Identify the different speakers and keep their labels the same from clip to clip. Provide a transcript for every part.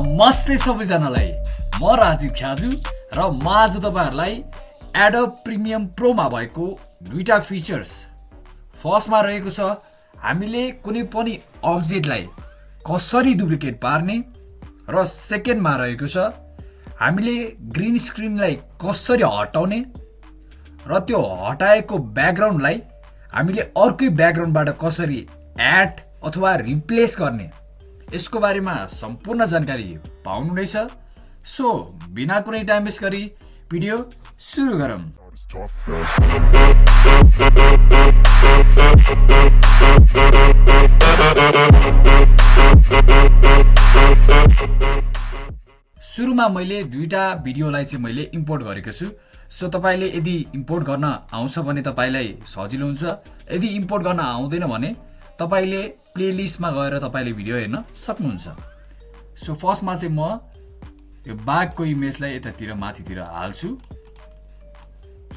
Speaker 1: नमस्ते सबैजनालाई म राजीव ख्याजु र म आज तपाईँहरूलाई एडब प्रिमियम प्रोमा भएको दुईवटा फिचर्स फर्स्टमा रहेको छ हामीले कुनै पनि अब्जेक्टलाई कसरी डुप्लिकेट पार्ने र सेकेन्डमा रहेको छ हामीले ग्रिन स्क्रिनलाई कसरी हटाउने र त्यो हटाएको ब्याकग्राउन्डलाई हामीले अर्कै ब्याकग्राउन्डबाट कसरी एड अथवा रिप्लेस गर्ने यसको बारेमा सम्पूर्ण जानकारी पाउनुहुनेछ। सो बिना कुनै टाइम वेस्ट गरी भिडियो सुरु गरौँ। सुरुमा मैले दुईवटा भिडियोलाई चाहिँ मैले इम्पोर्ट गरेको छु। सो तपाईँले यदि इम्पोर्ट गर्न आउँछ भने तपाईँलाई सजिलो हुन्छ। यदि इम्पोर्ट गर्न आउँदैन भने तपाईँले प्लेलिस्टमा गएर तपाईँले भिडियो हेर्न सक्नुहुन्छ। सो फर्स्टमा चाहिँ म यो बाघको इमेजलाई यतातिर माथितिर हाल्छु।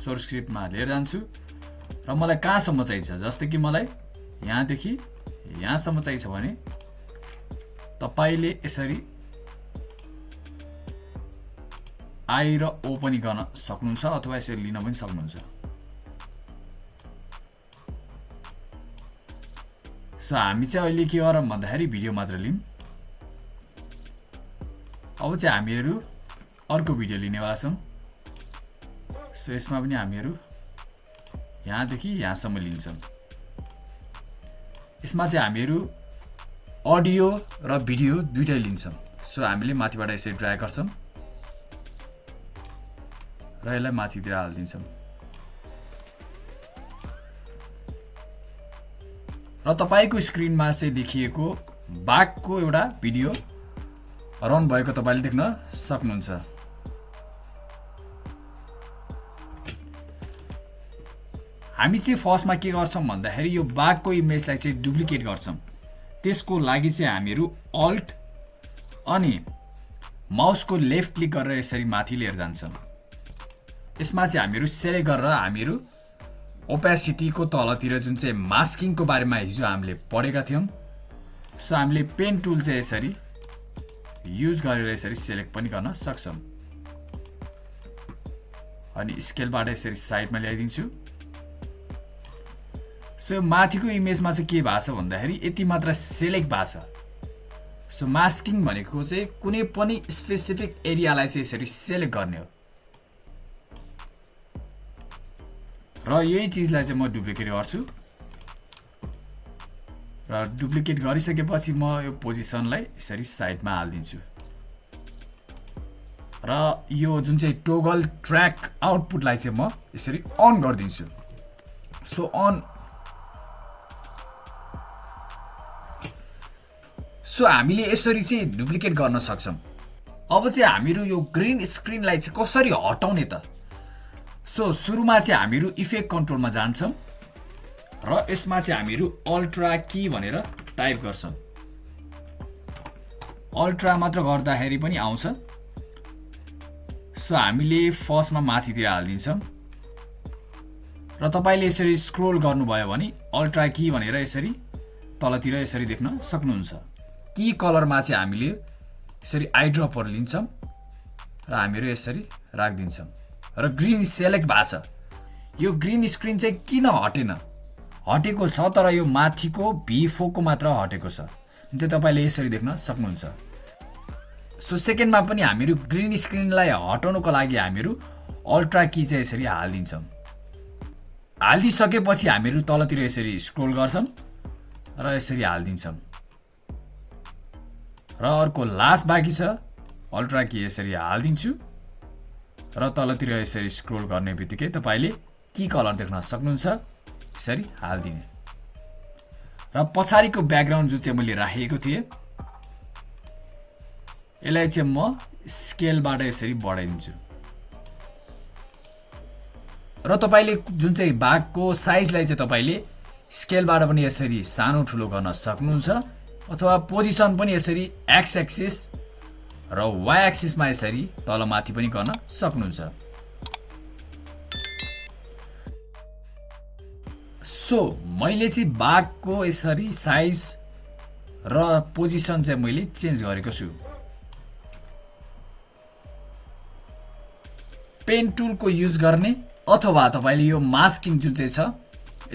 Speaker 1: सोर्स स्क्रिप्टमा लिएर जान्छु। र मलाई कहाँसम्म चाहिन्छ? जस्तै कि मलाई यहाँदेखि यहाँसम्म चाहिन्छ भने तपाईँले यसरी आई र ओ गर्न सक्नुहुन्छ अथवा यसरी लिन पनि सक्नुहुन्छ। सो हामी चाहिँ अहिले के गरौँ भन्दाखेरि भिडियो मात्र लिउँ अब चाहिँ हामीहरू अर्को भिडियो लिनेवाला छौँ। सो यसमा पनि हामीहरू यहाँदेखि यहाँसम्म लिन्छौँ। यसमा चाहिँ हामीहरू अडियो र भिडियो दुइटै लिन्छौँ। सो हामीले माथिबाट यसरी ड्राई गर्छौँ र यसलाई माथितिर हालिदिन्छौँ। र तपाईँको स्क्रिनमा चाहिँ देखिएको बाघको एउटा भिडियो रन भएको तपाईँले देख्न सक्नुहुन्छ। हामी चाहिँ फर्स्टमा के गर्छौँ भन्दाखेरि यो बाघको इमेजलाई चाहिँ डुप्लिकेट गर्छौँ। त्यसको लागि चाहिँ हामीहरू अल्ट अनि माउसको लेफ्ट क्लिक गरेर यसरी माथि लिएर जान्छौँ। यसमा चाहिँ हामीहरू सेलेक्ट गरेर हामीहरू ओपेसिटीको तलतिर जुन चाहिँ मास्किङको बारेमा हिजो हामीले पढेका थियौँ सो हामीले पेन टुल चाहिँ यसरी युज गरेर यसरी सेलेक्ट पनि गर्न सक्छौँ। अनि स्केलबाट यसरी साइडमा ल्याइदिन्छु। सो माथिको इमेजमा चाहिँ के भएको छ भन्दाखेरि यति मात्र सेलेक्ट भएको छ। सो मास्किङ भनेको चाहिँ कुनै पनि स्पेसिफिक एरियालाई चाहिँ यसरी सेलेक्ट गर्ने हो। र यही चिजलाई चाहिँ म डुप्लिकेट गर्छु। र डुप्लिकेट गरिसकेपछि म यो पोजिसनलाई यसरी साइडमा हालिदिन्छु। र यो जुन चाहिँ टोगल ट्र्याक आउटपुटलाई चाहिँ म यसरी अन गरिदिन्छु। सो अन सो हामीले यसरी चाहिँ डुप्लिकेट गर्न सक्छौँ। अब चाहिँ हामीहरू यो ग्रिन स्क्रिनलाई चाहिँ कसरी हटाउने त? सो सुरुमा चाहिँ हामीहरू इफेक्ट कन्ट्रोलमा जान्छौँ र यसमा चाहिँ हामीहरू अल्ट्रा कि भनेर टाइप गर्छौँ। अल्ट्रा मात्र गर्दाखेरि पनि आउँछ। सो हामीले फर्स्टमा माथितिर हालिदिन्छौँ। र तपाईँले यसरी स्क्रोल गर्नुभयो भने अल्ट्रा कि भनेर यसरी तलतिर यसरी देख्न सक्नुहुन्छ। कि कलरमा चाहिँ हामीले यसरी आइड्रपहरू लिन्छौँ र हामीहरू यसरी राखिदिन्छौँ। र ग्रिन सेलेक्ट भएको छ। यो ग्रिन स्क्रिन चाहिँ किन हटेन? हटेको छ तर यो माथिको भिफोको मात्र हटेको छ। जुन चाहिँ तपाईँले यसरी देख्न सक्नुहुन्छ। सो सेकेन्डमा पनि हामीहरू ग्रिन स्क्रिनलाई हटाउनुको लागि हामीहरू अल्ट्रा की चाहिँ यसरी हालिदिन्छौँ। हालिदिइसकेपछि हामीहरू तलतिर यसरी स्क्रोल गर्छौँ र यसरी हालिदिन्छौँ। र अर्को लास्ट बाँकी छ। अल्ट्रा की यसरी हालिदिन्छु। र तलतिर यसरी स्क्रोल गर्ने बित्तिकै तपाईँले कि कलर देख्न सक्नुहुन्छ। यसरी हालिदिने र पछाडिको ब्याकग्राउन्ड जुन चाहिँ मैले राखेको थिएँ यसलाई चाहिँ म स्केलबाट यसरी बढाइदिन्छु। र तपाईँले जुन चाहिँ बाघको साइजलाई चाहिँ तपाईँले स्केलबाट पनि यसरी सानो ठुलो गर्न सक्नुहुन्छ अथवा पोजिसन पनि यसरी एक्स एक्सिस र वाइ एक्सिसमा यसरी तलमाथि पनि गर्न सक्नुहुन्छ। सो मैले चाहिँ बाघको यसरी साइज र पोजिसन चाहिँ मैले चेन्ज गरेको छु। पेन टुलको युज गर्ने अथवा तपाईँले यो मास्किङ जुन चाहिँ छ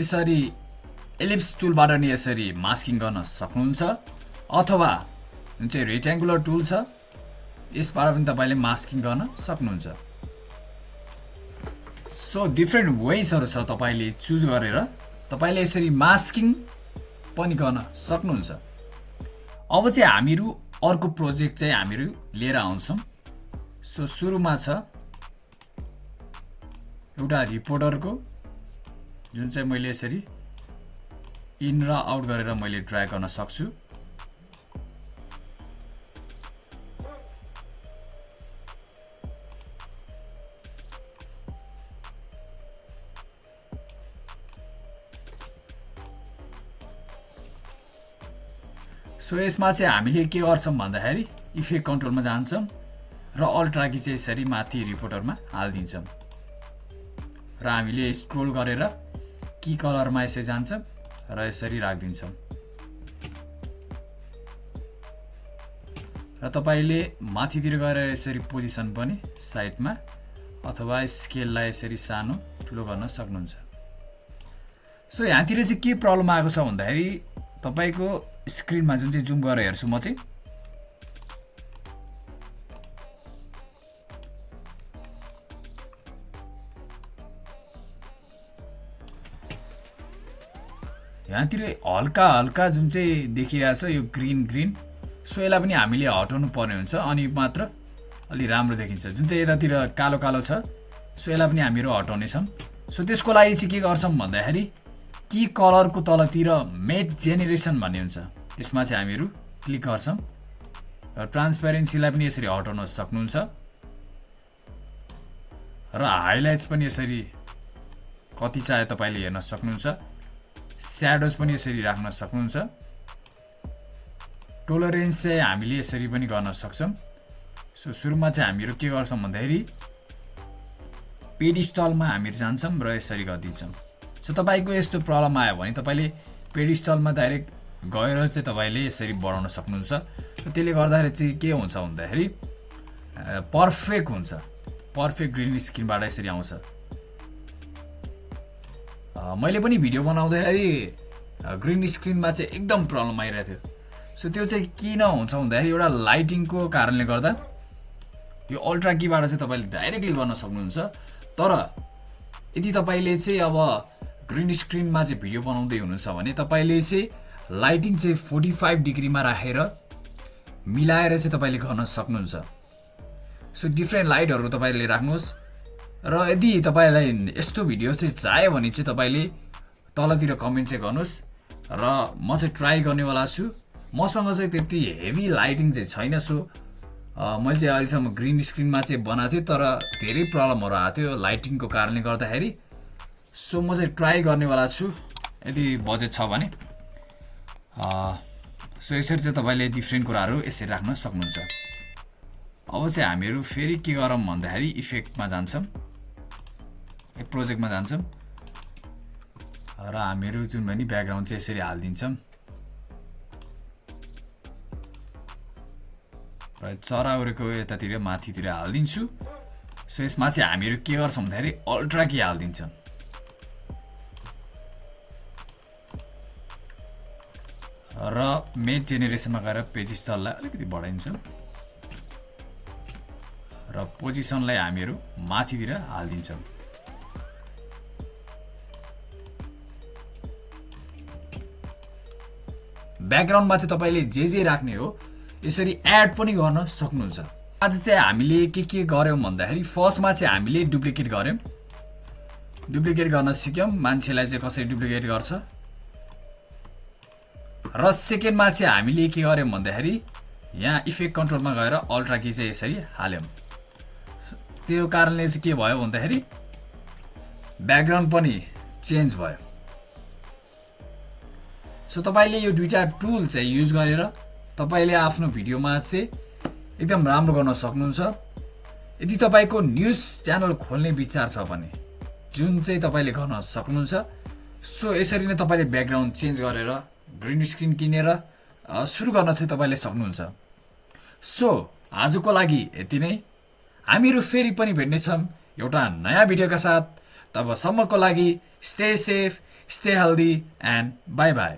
Speaker 1: यसरी एलिप्स टुलबाट नि यसरी मास्किङ गर्न सक्नुहुन्छ। अथवा जुन चाहिँ रेक्ट्याङ्गुलर टुल छ यसबाट पनि तपाईँले मास्किङ गर्न सक्नुहुन्छ। सो डिफ्रेन्ट वेजहरू छ तपाईँले चुज गरेर तपाईँले यसरी मास्किङ पनि गर्न सक्नुहुन्छ। अब चाहिँ हामीहरू अर्को प्रोजेक्ट चाहिँ हामीहरू लिएर आउँछौँ। सो सुरुमा छ एउटा रिपोर्टरको जुन चाहिँ मैले यसरी इन र आउट गरेर मैले ट्राई गर्न सक्छु। सो यसमा चाहिँ हामीले के गर्छौँ भन्दाखेरि इफेक्ट कन्ट्रोलमा जान्छौँ र अल्ट्राकी चाहिँ यसरी माथि रिपोर्टरमा हालिदिन्छौँ। र हामीले स्क्रोल गरेर कि कलरमा यसरी जान्छौँ र यसरी राखिदिन्छौँ। र तपाईँले माथितिर गएर यसरी पोजिसन पनि साइडमा अथवा स्केललाई यसरी सानो ठुलो गर्न सक्नुहुन्छ। सो यहाँतिर चाहिँ के प्रब्लम आएको छ भन्दाखेरि तपाईँको स्क्रिनमा जुन चाहिँ जुम गरेर हेर्छु म चाहिँ। यहाँतिर हल्का हल्का जुन चाहिँ देखिरहेछ यो ग्रिन ग्रिन सो यसलाई पनि हामीले हटाउनु पर्ने हुन्छ अनि मात्र अलि राम्रो देखिन्छ। जुन चाहिँ यतातिर कालो कालो छ सो यसलाई पनि हामीहरू हटाउनेछौँ। सो त्यसको लागि चाहिँ के गर्छौँ भन्दाखेरि कि कलरको तलतिर मेट जेनेरेसन भन्ने हुन्छ। त्यसमा चाहिँ हामीहरू क्लिक गर्छौँ र ट्रान्सपेरेन्सीलाई पनि यसरी हटाउन सक्नुहुन्छ र हाइलाइट्स पनि यसरी कति चाहे तपाईँले हेर्न सक्नुहुन्छ स्याडोज पनि यसरी राख्न सक्नुहुन्छ। टोलरेन्स चाहिँ हामीले यसरी पनि गर्न सक्छौँ। सो सुरुमा चाहिँ हामीहरू के गर्छौँ भन्दाखेरि पेडिस्टलमा हामीहरू जान्छौँ र यसरी गरिदिन्छौँ। सो तपाईँको यस्तो प्रब्लम आयो भने तपाईँले पेडिस्टलमा डाइरेक्ट गएर चाहिँ तपाईँले यसरी बढाउन सक्नुहुन्छ। त्यसले गर्दाखेरि चाहिँ के हुन्छ भन्दाखेरि पर्फेक्ट हुन्छ। पर्फेक्ट ग्रिन स्क्रिनबाट यसरी आउँछ। मैले पनि भिडियो बनाउँदाखेरि ग्रिन स्क्रिनमा चाहिँ एकदम प्रब्लम आइरहेको थियो। सो त्यो चाहिँ किन हुन्छ भन्दाखेरि एउटा लाइटिङको कारणले गर्दा यो अल्ट्रा कीबाट चाहिँ तपाईँले डाइरेक्टली गर्न सक्नुहुन्छ। तर यदि तपाईँले चाहिँ अब ग्रिन स्क्रिनमा चाहिँ भिडियो बनाउँदै हुनुहुन्छ भने तपाईँले चाहिँ लाइटिङ चाहिँ फोर्टी फाइभ डिग्रीमा राखेर मिलाएर चाहिँ तपाईँले गर्न सक्नुहुन्छ। सो डिफ्रेन्ट लाइटहरू तपाईँले राख्नुहोस्। र यदि तपाईँलाई यस्तो भिडियो चाहिँ चाह्यो भने चाहिँ तपाईँले तलतिर कमेन्ट चाहिँ गर्नुहोस्। र म चाहिँ ट्राई गर्नेवाला छु। मसँग चाहिँ त्यति हेभी लाइटिङ चाहिँ छैन। सो मैले चाहिँ अहिलेसम्म ग्रिन स्क्रिनमा चाहिँ बनाएको थिएँ तर धेरै प्रब्लमहरू आएको थियो लाइटिङको कारणले गर्दाखेरि। सो म चाहिँ ट्राई गर्नेवाला छु। यदि बजेट छ भने। सो यसरी चाहिँ तपाईँले डिफ्रेन्ट कुराहरू यसरी राख्न सक्नुहुन्छ। अब चाहिँ हामीहरू फेरि के गरौँ भन्दाखेरि इफेक्टमा जान्छौँ। प्रोजेक्टमा जान्छौँ। र हामीहरू जुन भने ब्याकग्राउन्ड चाहिँ यसरी हालिदिन्छौँ। र चराउरेको यतातिर माथितिर हालिदिन्छु। सो यसमा चाहिँ हामीहरू के गर्छौँ भन्दाखेरि अल्ट्रा के हालिदिन्छौँ। र मेड जेनेरेसनमा गएर पेजिस्टललाई अलिकति बढाइन्छ। र पोजिसनलाई हामीहरू माथितिर हालिदिन्छौँ। ब्याकग्राउन्डमा चाहिँ तपाईँले जे जे राख्ने हो यसरी एड पनि गर्न सक्नुहुन्छ। आज चाहिँ हामीले के के गऱ्यौँ भन्दाखेरि फर्स्टमा चाहिँ हामीले डुप्लिकेट गऱ्यौँ। डुप्लिकेट गर्न सिक्यौँ। मान्छेलाई चाहिँ कसरी डुप्लिकेट गर्छ? र सेकेन्डमा चाहिँ हामीले के गर्यौँ भन्दाखेरि यहाँ इफेक्ट कन्ट्रोलमा गएर अल्ट्रा कि चाहिँ यसरी हाल्यौँ। त्यो कारणले चाहिँ के भयो भन्दाखेरि ब्याकग्राउन्ड पनि चेन्ज भयो। सो तपाईँले यो दुइटा टुल चाहिँ युज गरेर तपाईँले आफ्नो भिडियोमा चाहिँ एकदम राम्रो गर्न सक्नुहुन्छ। यदि तपाईँको न्युज च्यानल खोल्ने विचार छ भने जुन चाहिँ तपाईँले गर्न सक्नुहुन्छ सो यसरी नै तपाईँले ब्याकग्राउन्ड चेन्ज गरेर ग्रिन स्क्रिन किनेर सुरु गर्न चाहिँ तपाईँले सक्नुहुन्छ। सो आजको लागि यति नै। हामीहरू फेरि पनि भेट्नेछौँ एउटा नयाँ भिडियोका साथ। तबसम्मको लागि stay safe stay healthy and bye bye